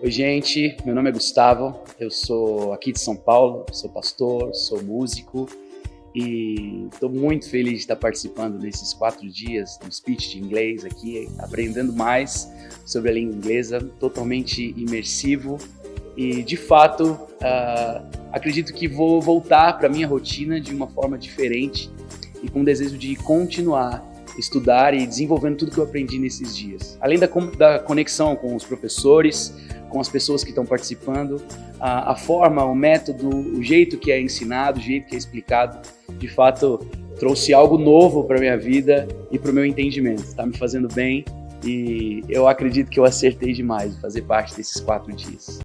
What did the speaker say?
Oi, gente. Meu nome é Gustavo. Eu sou aqui de São Paulo, sou pastor, sou músico e estou muito feliz de estar participando desses quatro dias do speech de inglês aqui, aprendendo mais sobre a língua inglesa, totalmente imersivo e, de fato, uh, acredito que vou voltar para minha rotina de uma forma diferente e com o desejo de continuar estudar e desenvolvendo tudo que eu aprendi nesses dias. Além da, da conexão com os professores, com as pessoas que estão participando, a, a, forma, o método, o jeito que é ensinado, o jeito que é explicado, de fato trouxe algo novo para minha vida e para o meu entendimento. Está me fazendo bem e eu acredito que eu acertei demais de fazer parte desses quatro dias.